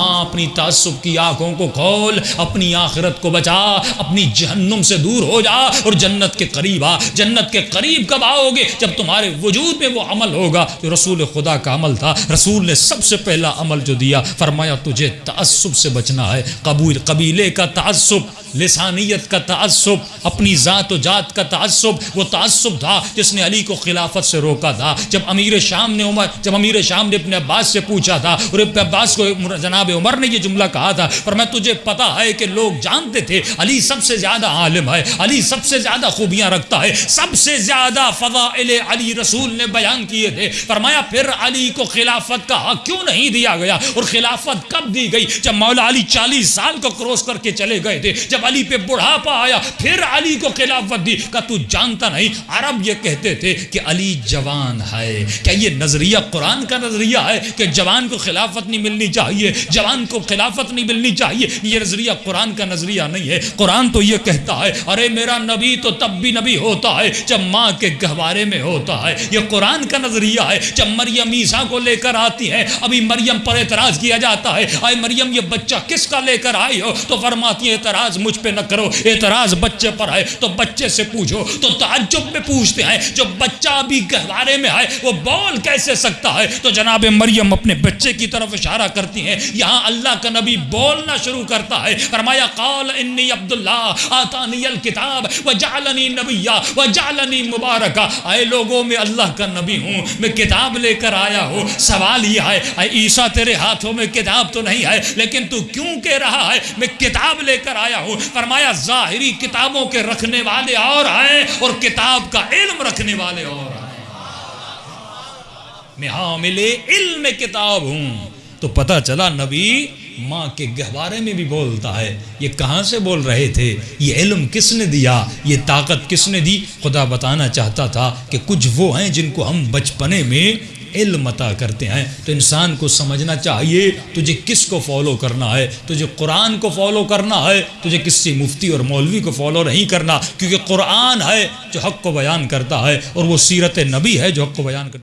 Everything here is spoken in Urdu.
ہاں اپنی تعصب کی آنکھوں کو کھول، اپنی آخرت کو بچا، اپنی جہنم سے دور ہو جا اور جنت کے قریب آ۔ جنت کے قریب کب آؤ گے؟ جب تمہارے وجود میں وہ عمل ہوگا۔ جو رسول خدا کا عمل تھا، رسول نے سب سے پہلا عمل جو دیا، فرمایا تجھے تعصب سے بچنا ہے، قبول، قبیلے کا تعصب۔ لسانیت کا تعصب، اپنی ذات و جات کا تعصب، وہ تعصب تھا جس نے علی کو خلافت سے روکا تھا۔ جب امیر شام نے عمر، جب امیر شام نے اپنے عباس سے پوچھا تھا اور ابن عباس کو جناب عمر نے یہ جملہ کہا تھا، پر میں تجھے پتا ہے کہ لوگ جانتے تھے علی سب سے زیادہ عالم ہے، علی سب سے زیادہ خوبیاں رکھتا ہے، سب سے زیادہ فضائل علی رسول نے بیان کیے تھے۔ فرمایا، پھر علی کو خلافت کا حق کیوں نہیں دیا گیا؟ اور خلافت کب دی گئی؟ جب مولا علی چالیس سال کو کروس کر کے چلے گئے تھے، جب علی پہ بڑھاپا آیا، پھر علی کو خلافت دی۔ کہ تو جانتا نہیں، عرب یہ کہتے تھے کہ علی جوان ہے۔ کیا یہ نظریہ قرآن کا نظریہ ہے کہ جوان کو خلافت نہیں ملنی چاہیے؟ جوان کو خلافت نہیں ملنی چاہیے۔ یہ نظریہ قرآن کا نظریہ نہیں ہے۔ قرآن تو یہ کہتا ہے، ارے میرا نبی تو تب بھی نبی ہوتا ہے جب ماں کے گہوارے میں ہوتا ہے۔ یہ قرآن کا نظریہ ہے۔ جب مریم عیسیٰ کو لے کر آتی ہے ابھی مریم پر اعتراض کیا جاتا ہے۔ آئے مریم، یہ بچہ کس کا لے کر آئی ہو؟ تو فرماتی ہے اعتراض مجھ مجھ پہ نہ کرو اعتراض، بچے پر ہے۔ تو بچے سے پوچھو، تو تعجب میں پوچھتے ہیں جو بچہ بھی گہوارے میں ہے، وہ بول کیسے سکتا ہے؟ تو جناب مریم اپنے بچے کی طرف اشارہ کرتی ہیں۔ یہاں اللہ کا نبی بولنا شروع کرتا ہے۔ فرمایا، قال انی عبداللہ، آتانی الکتاب، وجعلنی نبیہ وجعلنی مبارکہ۔ اے لوگوں، میں اللہ کا نبی ہوں، میں کتاب لے کر آیا ہوں۔ سوال یہ ہے، اے عیسیٰ، تیرے ہاتھوں میں کتاب تو نہیں ہے، لیکن تو کیوں کہہ رہا ہے، میں کتاب لے کر آیا ہوں؟ ہوں فرمایا، ظاہری کتابوں کے رکھنے والے اور ہیں اور کتاب کا علم رکھنے والے اور ہیں۔ میں حامل علم کتاب ہوں۔ تو پتہ چلا، نبی ماں کے گہوارے میں بھی بولتا ہے، یہ کہاں سے بول رہے تھے؟ یہ علم کس نے دیا؟ یہ طاقت کس نے دی؟ خدا بتانا چاہتا تھا کہ کچھ وہ ہیں جن کو ہم بچپنے میں علم عطا کرتے ہیں۔ تو انسان کو سمجھنا چاہیے، تجھے کس کو فالو کرنا ہے؟ تجھے قرآن کو فالو کرنا ہے؟ تجھے کسی مفتی اور مولوی کو فالو نہیں کرنا؟ کیونکہ قرآن ہے جو حق کو بیان کرتا ہے اور وہ سیرت نبی ہے جو حق کو بیان کرتا ہے۔